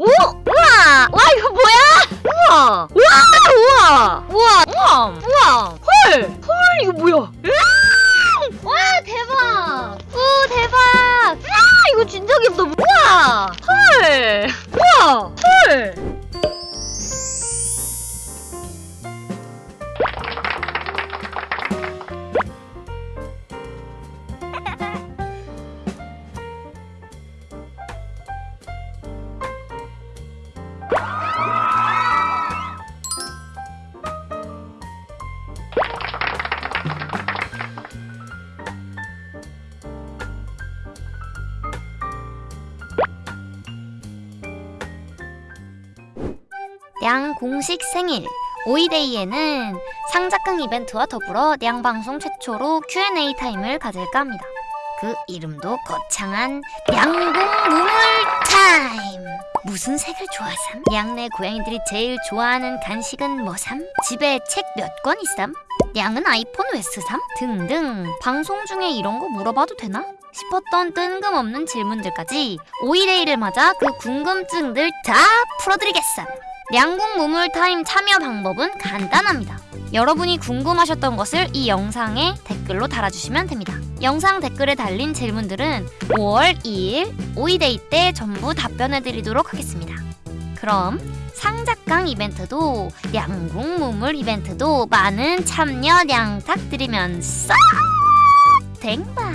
오! 우와! 와 이거 뭐야? 우와! 우와! 우와! 우와! 우와! 우와! 헐! 헐 이거 뭐야? 으앙! 와 대박! 오 대박! 아 이거 진짜 귀엽다. 우와! 헐! 우와! 헐! 냥 공식 생일 오이데이에는 상작강 이벤트와 더불어 냥 방송 최초로 Q&A 타임을 가질까 합니다. 그 이름도 거창한 냥공 무물 타임. 무슨 색을 좋아삼? 냥내 고양이들이 제일 좋아하는 간식은 뭐삼? 집에 책 몇 권 있삼? 냥은 아이폰 왜 쓰삼? 등등 방송 중에 이런 거 물어봐도 되나? 싶었던 뜬금없는 질문들까지 오이데이를 맞아 그 궁금증들 다 풀어드리겠삼. 냥공 무물 타임 참여 방법은 간단합니다. 여러분이 궁금하셨던 것을 이 영상에 댓글로 달아주시면 됩니다. 영상 댓글에 달린 질문들은 5월 2일 오이데이 때 전부 답변해드리도록 하겠습니다. 그럼 상작강 이벤트도 냥공 무물 이벤트도 많은 참여 양탁드리면서 댕바